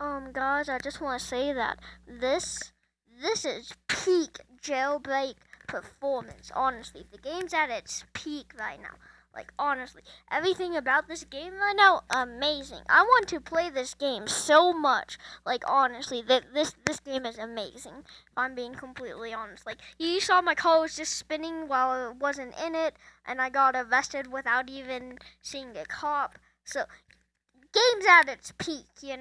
Um, guys, I just want to say that this this is peak jailbreak performance. Honestly, the game's at its peak right now. Like honestly, everything about this game right now, amazing. I want to play this game so much. Like honestly, that this this game is amazing. If I'm being completely honest, like you saw my car was just spinning while it wasn't in it, and I got arrested without even seeing a cop. So, game's at its peak, you know.